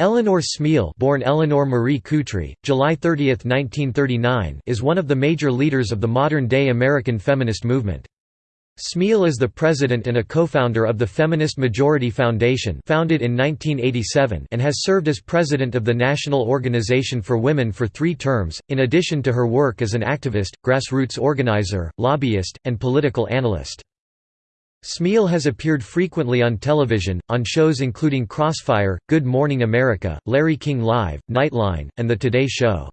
Eleanor Smeal born Eleanor Marie Cutri, July 30, 1939 is one of the major leaders of the modern-day American feminist movement. Smeal is the president and a co-founder of the Feminist Majority Foundation founded in 1987 and has served as president of the National Organization for Women for three terms, in addition to her work as an activist, grassroots organizer, lobbyist, and political analyst. Smeal has appeared frequently on television, on shows including Crossfire, Good Morning America, Larry King Live, Nightline, and The Today Show.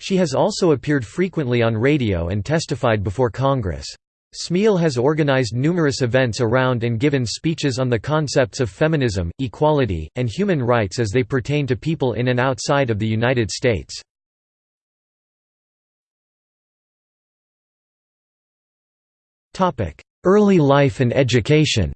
She has also appeared frequently on radio and testified before Congress. Smeal has organized numerous events around and given speeches on the concepts of feminism, equality, and human rights as they pertain to people in and outside of the United States. Early life and education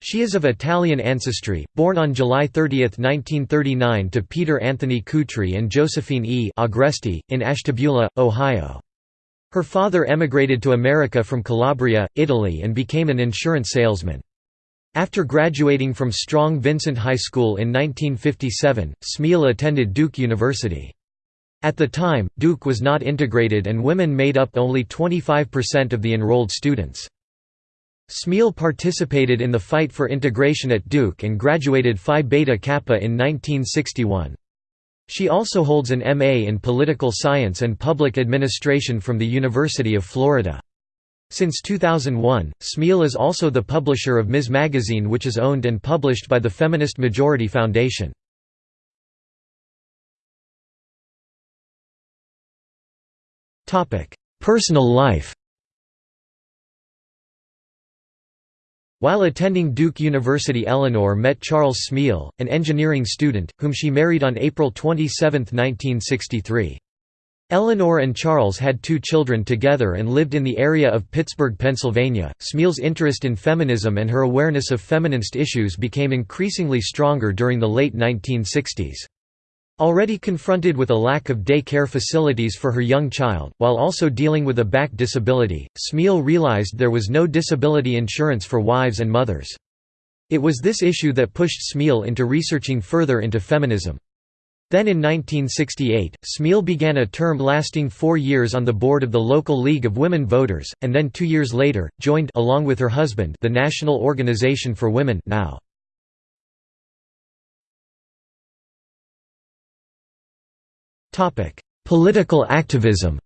She is of Italian ancestry, born on July 30, 1939 to Peter Anthony Cutri and Josephine E. Agresti, in Ashtabula, Ohio. Her father emigrated to America from Calabria, Italy and became an insurance salesman. After graduating from Strong Vincent High School in 1957, Smeal attended Duke University. At the time, Duke was not integrated and women made up only 25% of the enrolled students. Smeal participated in the fight for integration at Duke and graduated Phi Beta Kappa in 1961. She also holds an M.A. in Political Science and Public Administration from the University of Florida. Since 2001, Smeal is also the publisher of Ms. Magazine which is owned and published by the Feminist Majority Foundation. Personal life While attending Duke University Eleanor met Charles Smeal, an engineering student, whom she married on April 27, 1963. Eleanor and Charles had two children together and lived in the area of Pittsburgh, Pennsylvania. Smeal's interest in feminism and her awareness of feminist issues became increasingly stronger during the late 1960s. Already confronted with a lack of day care facilities for her young child, while also dealing with a back disability, Smeal realized there was no disability insurance for wives and mothers. It was this issue that pushed Smeal into researching further into feminism. Then in 1968, Smeal began a term lasting four years on the board of the local League of Women Voters, and then two years later, joined along with her husband the National Organization for Women now. Topic: Political activism.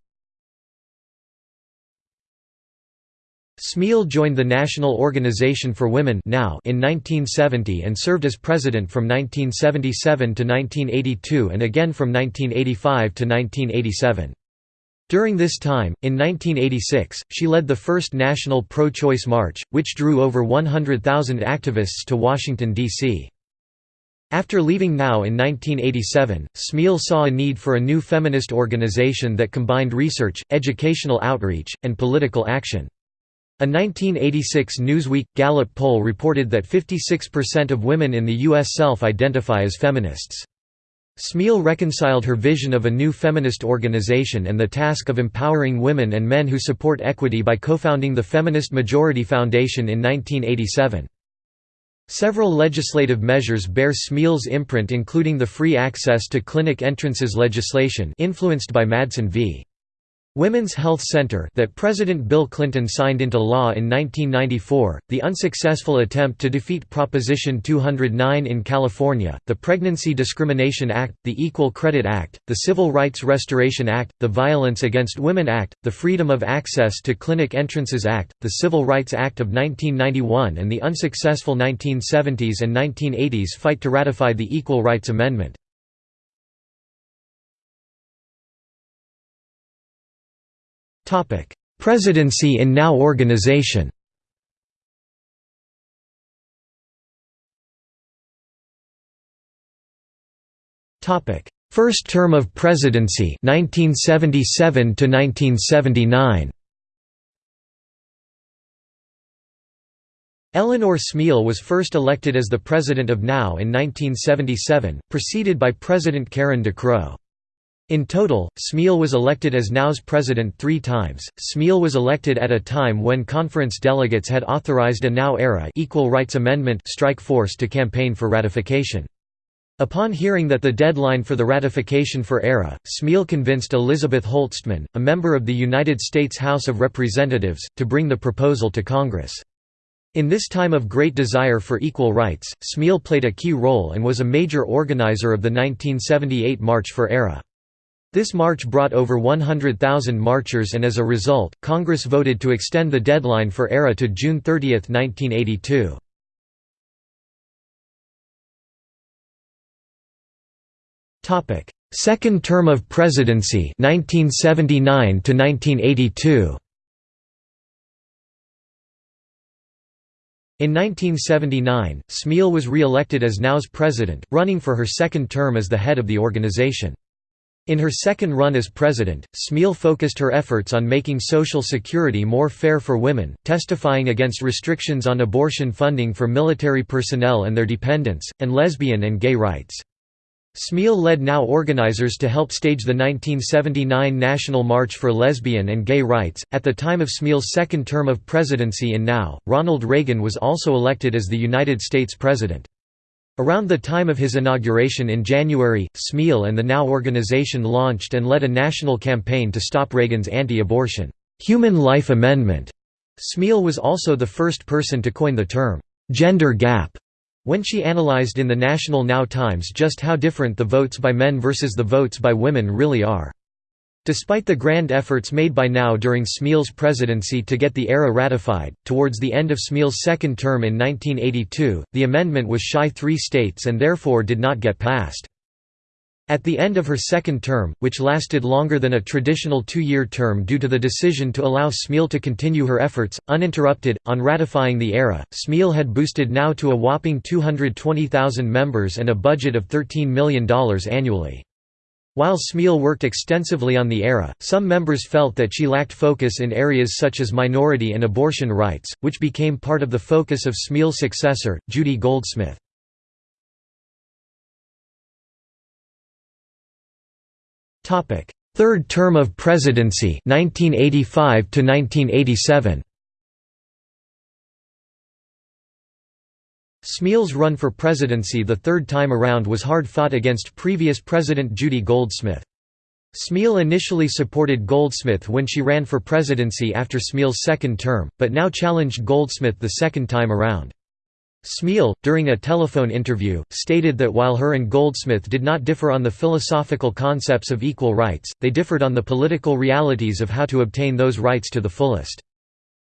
Smeal joined the National Organization for Women now in 1970 and served as president from 1977 to 1982 and again from 1985 to 1987. During this time, in 1986, she led the first national pro-choice march, which drew over 100,000 activists to Washington, D.C. After leaving NOW in 1987, Smeal saw a need for a new feminist organization that combined research, educational outreach, and political action. A 1986 Newsweek – Gallup poll reported that 56% of women in the U.S. self-identify as feminists. Smeal reconciled her vision of a new feminist organization and the task of empowering women and men who support equity by co-founding the Feminist Majority Foundation in 1987. Several legislative measures bear Smeal's imprint including the Free Access to Clinic Entrances legislation influenced by Madsen v. Women's Health Center that President Bill Clinton signed into law in 1994, the unsuccessful attempt to defeat Proposition 209 in California, the Pregnancy Discrimination Act, the Equal Credit Act, the Civil Rights Restoration Act, the Violence Against Women Act, the Freedom of Access to Clinic Entrances Act, the Civil Rights Act of 1991 and the unsuccessful 1970s and 1980s fight to ratify the Equal Rights Amendment. Presidency in NOW organization. Topic: First term of presidency 1977 to 1979 Eleanor Smeal was first elected as the president of NOW in 1977, preceded by President Karen DeCrow. In total, Smeal was elected as NOW's president three times. Smeal was elected at a time when conference delegates had authorized a NOW-era Equal Rights Amendment strike force to campaign for ratification. Upon hearing that the deadline for the ratification for ERA, Smeal convinced Elizabeth Holtzman, a member of the United States House of Representatives, to bring the proposal to Congress. In this time of great desire for equal rights, Smeal played a key role and was a major organizer of the 1978 March for ERA. This march brought over 100,000 marchers and as a result, Congress voted to extend the deadline for ERA to June 30, 1982. Second term of presidency 1979 to 1982 In 1979, Smeal was re-elected as NOW's president, running for her second term as the head of the organization. In her second run as president, Smeal focused her efforts on making Social Security more fair for women, testifying against restrictions on abortion funding for military personnel and their dependents, and lesbian and gay rights. Smeal led NOW organizers to help stage the 1979 National March for Lesbian and Gay Rights. At the time of Smeal's second term of presidency in NOW, Ronald Reagan was also elected as the United States President. Around the time of his inauguration in January, Smeal and the NOW organization launched and led a national campaign to stop Reagan's anti-abortion, "'Human Life Amendment'". Smeal was also the first person to coin the term, "'gender gap' when she analyzed in the National Now Times just how different the votes by men versus the votes by women really are. Despite the grand efforts made by Now during Smeal's presidency to get the ERA ratified, towards the end of Smeal's second term in 1982, the amendment was shy three states and therefore did not get passed. At the end of her second term, which lasted longer than a traditional two-year term due to the decision to allow Smeal to continue her efforts, uninterrupted, on ratifying the ERA, Smeal had boosted Now to a whopping 220,000 members and a budget of $13 million annually. While Smeal worked extensively on the ERA, some members felt that she lacked focus in areas such as minority and abortion rights, which became part of the focus of Smeal's successor, Judy Goldsmith. Third term of presidency 1985 to 1987 Smeal's run for presidency the third time around was hard-fought against previous President Judy Goldsmith. Smeal initially supported Goldsmith when she ran for presidency after Smeal's second term, but now challenged Goldsmith the second time around. Smeal, during a telephone interview, stated that while her and Goldsmith did not differ on the philosophical concepts of equal rights, they differed on the political realities of how to obtain those rights to the fullest.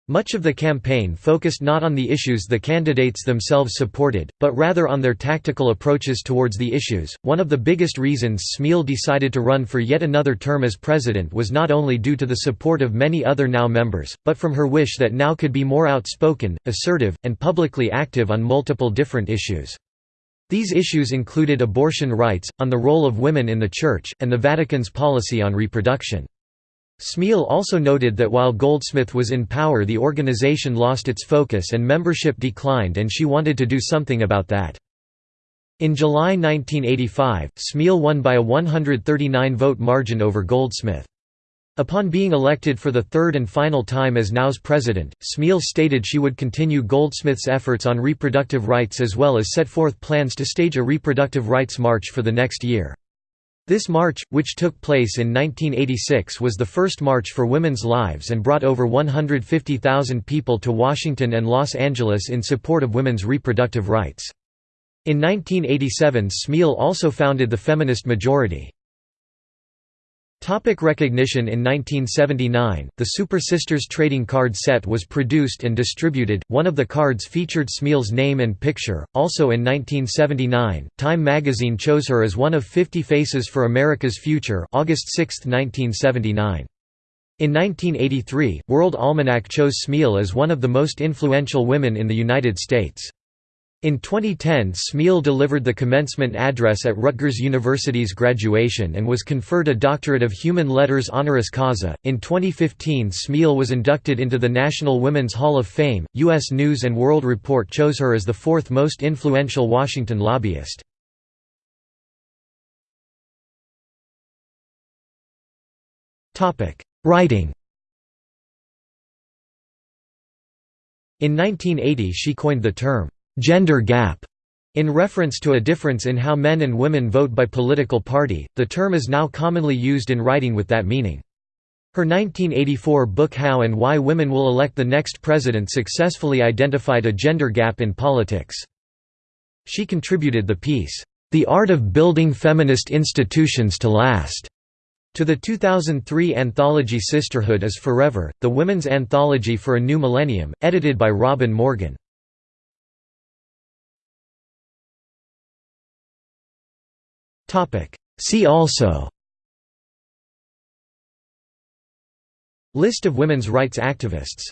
Much of the campaign focused not on the issues the candidates themselves supported, but rather on their tactical approaches towards the issues. One of the biggest reasons Smeal decided to run for yet another term as president was not only due to the support of many other NOW members, but from her wish that NOW could be more outspoken, assertive, and publicly active on multiple different issues. These issues included abortion rights, on the role of women in the Church, and the Vatican's policy on reproduction. Smeal also noted that while Goldsmith was in power the organization lost its focus and membership declined and she wanted to do something about that. In July 1985, Smeal won by a 139-vote margin over Goldsmith. Upon being elected for the third and final time as NOW's president, Smeal stated she would continue Goldsmith's efforts on reproductive rights as well as set forth plans to stage a reproductive rights march for the next year. This march, which took place in 1986 was the first march for women's lives and brought over 150,000 people to Washington and Los Angeles in support of women's reproductive rights. In 1987 Smeal also founded the Feminist Majority. Topic recognition In 1979, the Super Sisters trading card set was produced and distributed, one of the cards featured Smeal's name and picture. Also in 1979, Time magazine chose her as one of 50 Faces for America's Future August 6, 1979. In 1983, World Almanac chose Smeal as one of the most influential women in the United States. In 2010 Smeal delivered the commencement address at Rutgers University's graduation and was conferred a Doctorate of Human Letters honoris causa. In 2015 Smeal was inducted into the National Women's Hall of Fame. U.S. News & World Report chose her as the fourth most influential Washington lobbyist. Writing In 1980 she coined the term, "'gender gap' in reference to a difference in how men and women vote by political party, the term is now commonly used in writing with that meaning. Her 1984 book How and Why Women Will Elect the Next President successfully identified a gender gap in politics. She contributed the piece, "'The Art of Building Feminist Institutions to Last' to the 2003 anthology Sisterhood is Forever, the women's anthology for a new millennium, edited by Robin Morgan. See also. List of women's rights activists